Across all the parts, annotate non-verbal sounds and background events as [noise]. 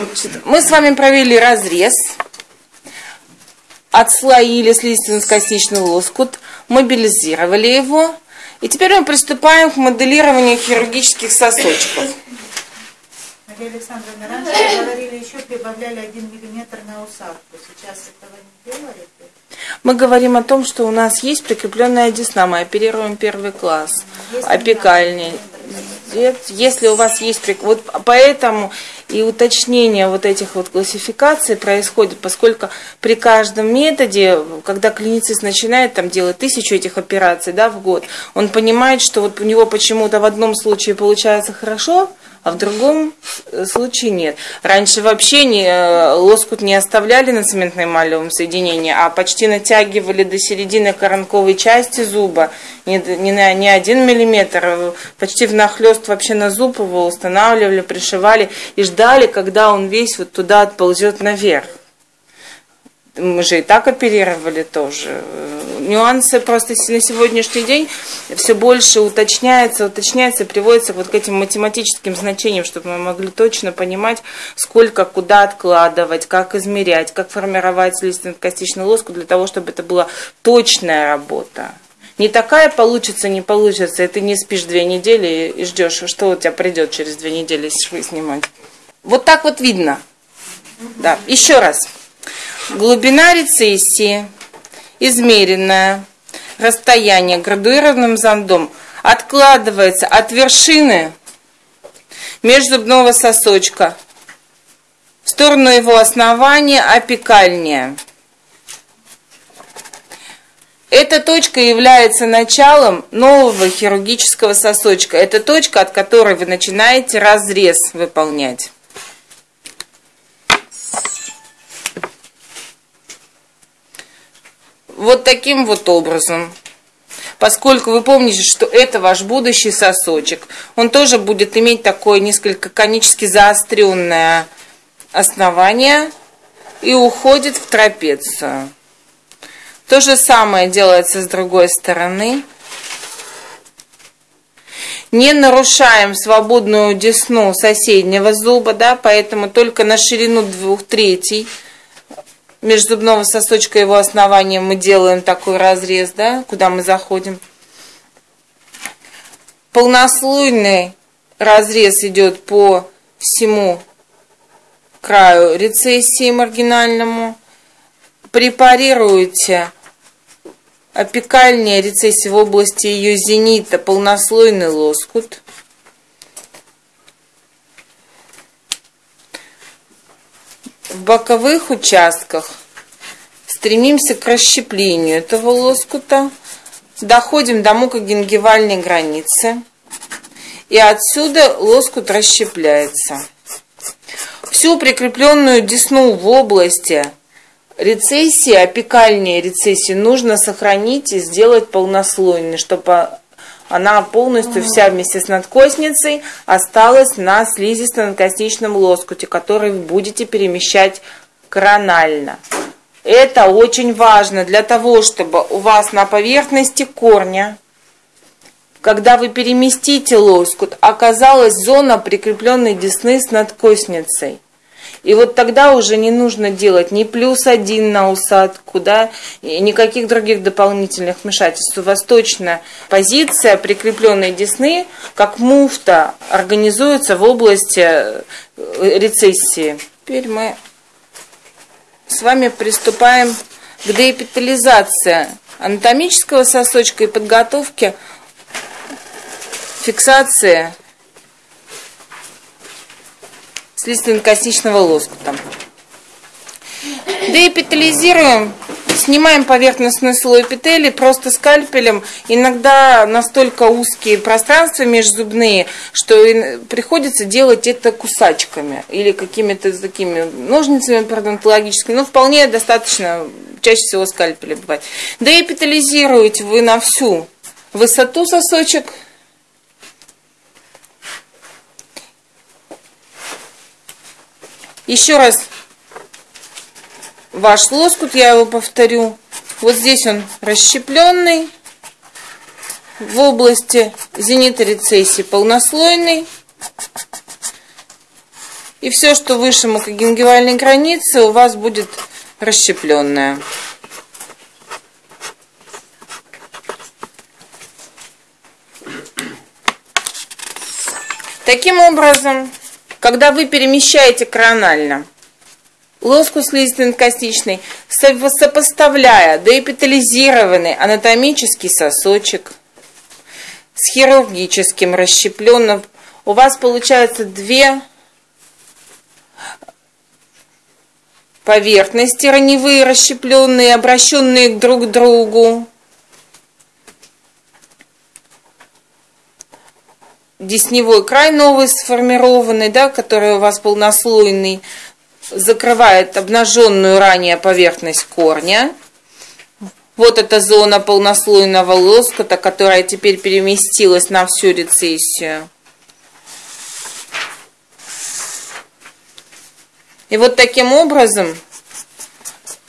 Значит, мы с вами провели разрез, отслоили слизистно-костичный лоскут, мобилизировали его, и теперь мы приступаем к моделированию хирургических сосочков. Мария Александровна, раньше говорили, еще прибавляли один миллиметр на усадку. Сейчас этого не делаете? Мы говорим о том, что у нас есть прикрепленная десна, мы оперируем первый класс, опекальный. Если у вас есть... Вот поэтому и уточнение вот этих вот классификаций происходит, поскольку при каждом методе, когда клиницист начинает там делать тысячу этих операций да, в год, он понимает, что вот у него почему-то в одном случае получается хорошо, а в другом э, случае нет. Раньше вообще не, э, лоскут не оставляли на цементно-эмалевом соединении, а почти натягивали до середины коронковой части зуба, не, не на не один миллиметр, а почти внахлест вообще на зуб его устанавливали, пришивали и ждали, когда он весь вот туда отползет наверх. Мы же и так оперировали тоже. Нюансы просто на сегодняшний день все больше уточняется, уточняется, приводится вот к этим математическим значениям, чтобы мы могли точно понимать, сколько куда откладывать, как измерять, как формировать слизистно-костичную лоску для того, чтобы это была точная работа. Не такая получится, не получится, и ты не спишь две недели и ждешь, что у тебя придет через две недели, швы снимать. Вот так вот видно. Да, еще раз. Глубина рецессии, измеренное расстояние градуированным зондом откладывается от вершины межзубного сосочка в сторону его основания апикальнее. Эта точка является началом нового хирургического сосочка. Это точка, от которой вы начинаете разрез выполнять. Вот таким вот образом. Поскольку вы помните, что это ваш будущий сосочек, он тоже будет иметь такое несколько конически заостренное основание и уходит в трапецию. То же самое делается с другой стороны. Не нарушаем свободную десну соседнего зуба, да, поэтому только на ширину двух третий межзубного сосочка его основания мы делаем такой разрез, да, куда мы заходим. Полнослойный разрез идет по всему краю рецессии маргинальному. Препарируете опекальная рецессия в области ее зенита, полнослойный лоскут. В боковых участках стремимся к расщеплению этого лоскута, доходим до мукогенгивальной границы, и отсюда лоскут расщепляется. Всю прикрепленную десну в области рецессии, опекальной рецессии нужно сохранить и сделать полнослойной, чтобы она полностью вся вместе с надкосницей осталась на слизисто-надкосничном лоскуте, который вы будете перемещать коронально. Это очень важно для того, чтобы у вас на поверхности корня, когда вы переместите лоскут, оказалась зона прикрепленной десны с надкосницей. И вот тогда уже не нужно делать ни плюс один на усадку, да, и никаких других дополнительных вмешательств. Точно позиция прикрепленной десны, как муфта, организуется в области э, рецессии. Теперь мы с вами приступаем к деэпитализации анатомического сосочка и подготовке фиксации слизистно-костичного лоскута. Деэпитализируем, снимаем поверхностный слой эпителий просто скальпелем. Иногда настолько узкие пространства межзубные, что приходится делать это кусачками или какими-то такими ножницами пародонтологическими. Но вполне достаточно, чаще всего скальпеля бывает. Деэпитализируете вы на всю высоту сосочек, Еще раз ваш лоскут, я его повторю. Вот здесь он расщепленный. В области зенита рецессии полнослойный. И все, что выше мукогенгивальной границы, у вас будет расщепленное. Таким образом, когда вы перемещаете коронально лоску слизистый-костичный, сопоставляя доэпитализированный анатомический сосочек с хирургическим расщепленным, у вас получается две поверхности раневые, расщепленные, обращенные друг к другу. Десневой край новый сформированный, да, который у вас полнослойный, закрывает обнаженную ранее поверхность корня. Вот эта зона полнослойного лоскута, которая теперь переместилась на всю рецессию. И вот таким образом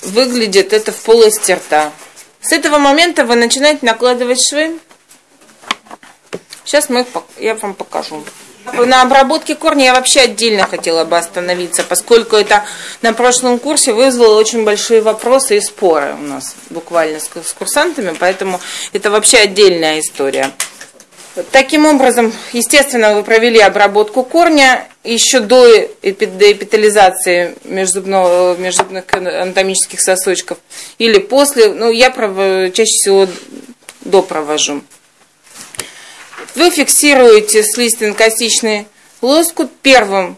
выглядит это в полости рта. С этого момента вы начинаете накладывать швы. Сейчас мы, я вам покажу. На обработке корня я вообще отдельно хотела бы остановиться, поскольку это на прошлом курсе вызвало очень большие вопросы и споры у нас буквально с, с курсантами, поэтому это вообще отдельная история. Таким образом, естественно, вы провели обработку корня еще до эпитализации межзубного, межзубных анатомических сосочков или после, ну, я чаще всего до провожу. Вы фиксируете слизистно-костичный лоскут первым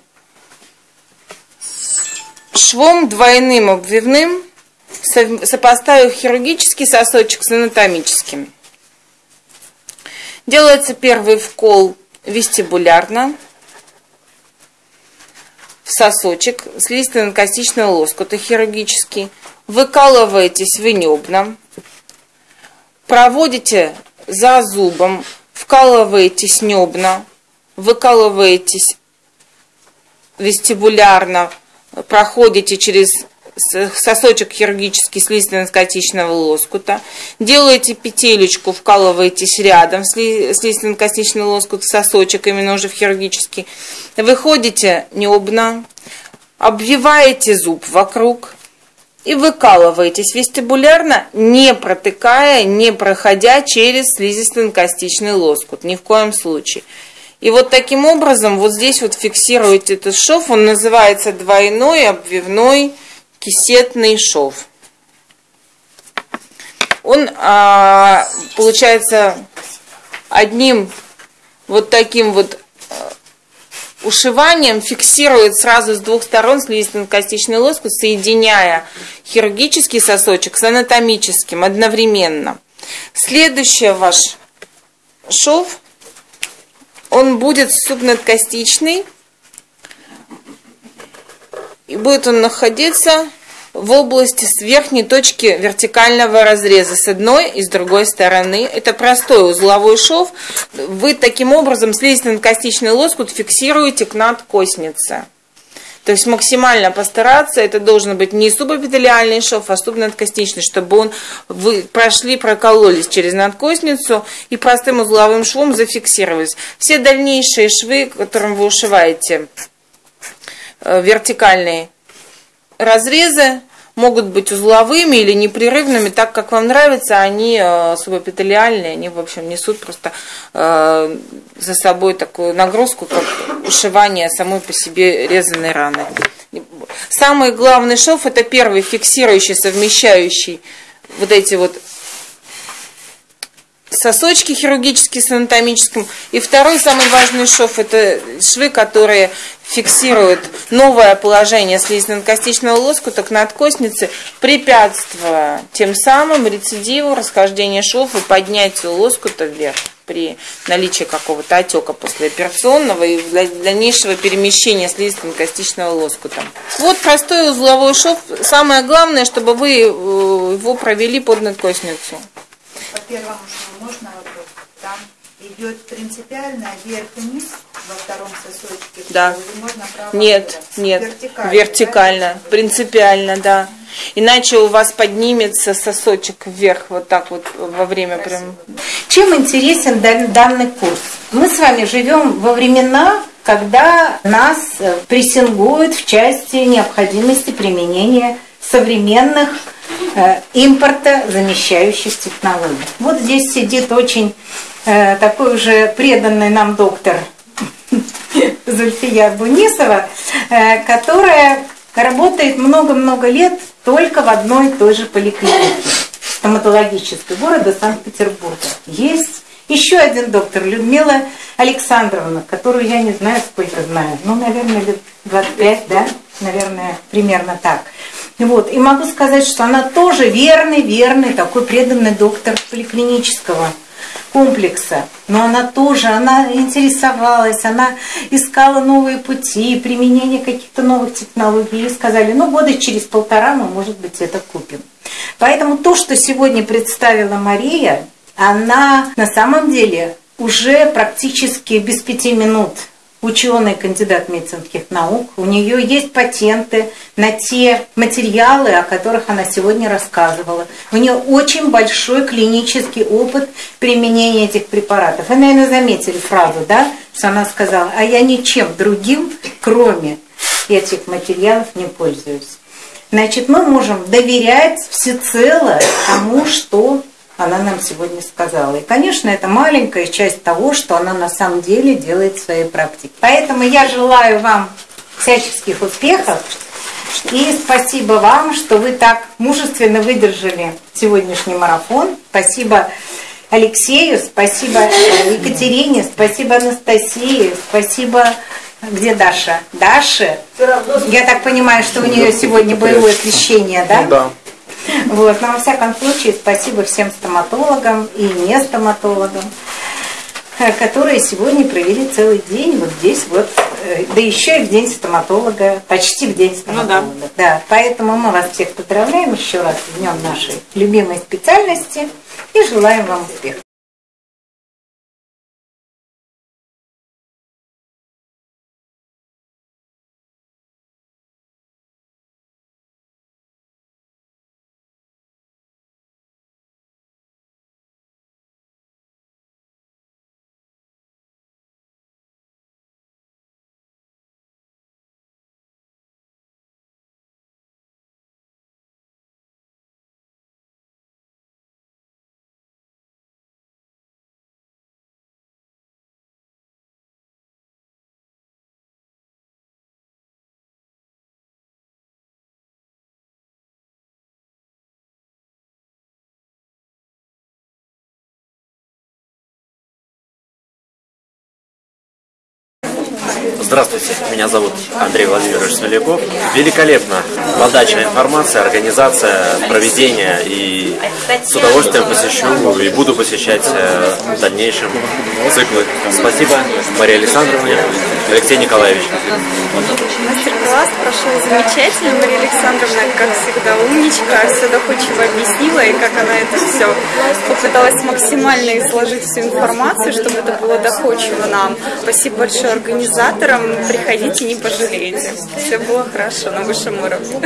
швом двойным обвивным, сопоставив хирургический сосочек с анатомическим. Делается первый вкол вестибулярно в сосочек слизистно-костичного лоскута хирургический. Выкалываетесь в небном, проводите за зубом вкалываетесь небно, выкалываетесь вестибулярно, проходите через сосочек хирургический слизистно-костичного лоскута, делаете петелечку, вкалываетесь рядом слизистно-костичный лоскут в сосочек, именно уже в хирургический, выходите небно, обвиваете зуб вокруг, и выкалываетесь вестибулярно, не протыкая, не проходя через слизисто-костичный лоскут, ни в коем случае. И вот таким образом вот здесь вот фиксируете этот шов, он называется двойной обвивной кисетный шов. Он а, получается одним вот таким вот ушиванием фиксирует сразу с двух сторон слизистно-костичный лоскут, соединяя хирургический сосочек с анатомическим одновременно. Следующий ваш шов, он будет субнадкостичный, и будет он находиться в области с верхней точки вертикального разреза с одной и с другой стороны. Это простой узловой шов. Вы таким образом слизистно-костичный лоскут фиксируете к надкоснице. То есть максимально постараться, это должен быть не субэпителиальный шов, а субнадкосничный, чтобы он вы прошли, прокололись через надкосницу и простым узловым швом зафиксировались. Все дальнейшие швы, которым вы ушиваете э, вертикальные разрезы могут быть узловыми или непрерывными, так как вам нравится, они э, субэпителиальные, они, в общем, несут просто э, за собой такую нагрузку, как ушивание самой по себе резаной раны. Самый главный шов – это первый фиксирующий, совмещающий вот эти вот сосочки хирургические с анатомическим. И второй самый важный шов – это швы, которые фиксируют новое положение слизистно-костичного лоскута к надкоснице, препятствуя тем самым рецидиву, расхождению шов и поднятию лоскута вверх при наличии какого-то отека послеоперационного и дальнейшего перемещения слизистно-костичного лоскута. Вот простой узловой шов. Самое главное, чтобы вы э, его провели под надкосницу. По первому шву идет принципиально вверх и вниз во втором сосочке? Да. Можно нет, нет. Вертикально. Вертикально, да? принципиально, да. Иначе у вас поднимется сосочек вверх вот так вот во время прям. Чем интересен данный курс? Мы с вами живем во времена когда нас э, прессингуют в части необходимости применения современных э, импорта замещающих технологий. Вот здесь сидит очень такой уже преданный нам доктор [laughs] Зульфия Бунисова, э, которая работает много-много лет только в одной и той же поликлинике стоматологической города Санкт-Петербурга. Есть еще один доктор, Людмила Александровна, которую я не знаю, сколько знаю, ну, наверное, лет 25, да, наверное, примерно так. Вот. И могу сказать, что она тоже верный, верный, такой преданный доктор поликлинического комплекса. Но она тоже, она интересовалась, она искала новые пути, применение каких-то новых технологий. И сказали, ну года через полтора мы, может быть, это купим. Поэтому то, что сегодня представила Мария, она на самом деле уже практически без пяти минут ученый, кандидат медицинских наук. У нее есть патенты на те материалы, о которых она сегодня рассказывала. У нее очень большой клинический опыт применения этих препаратов. Вы, наверное, заметили фразу, да, что она сказала, а я ничем другим, кроме этих материалов, не пользуюсь. Значит, мы можем доверять всецело тому, что она нам сегодня сказала. И, конечно, это маленькая часть того, что она на самом деле делает в своей практике. Поэтому я желаю вам всяческих успехов. И спасибо вам, что вы так мужественно выдержали сегодняшний марафон. Спасибо Алексею, спасибо Екатерине, спасибо Анастасии, спасибо... Где Даша? Даша? Я так понимаю, что у нее сегодня боевое освещение, да? Ну да. Вот. Но во всяком случае, спасибо всем стоматологам и не стоматологам, э, которые сегодня провели целый день вот здесь вот, э, да еще и в день стоматолога, почти в день стоматолога. Ну, да. да. Поэтому мы вас всех поздравляем еще раз с днем нашей любимой специальности и желаем вам успехов. Здравствуйте, меня зовут Андрей Владимирович Смоляков. Великолепно подача информации, организация, проведение и с удовольствием посещу и буду посещать э, в дальнейшем циклы. Спасибо Марии Александровне, Алексей Николаевич. Мастер-класс прошел замечательно. Мария Александровна, как всегда, умничка, все доходчиво объяснила, и как она это все попыталась максимально изложить всю информацию, чтобы это было доходчиво нам. Спасибо большое организаторам. Приходите, не пожалеете. Все было хорошо на высшем уровне.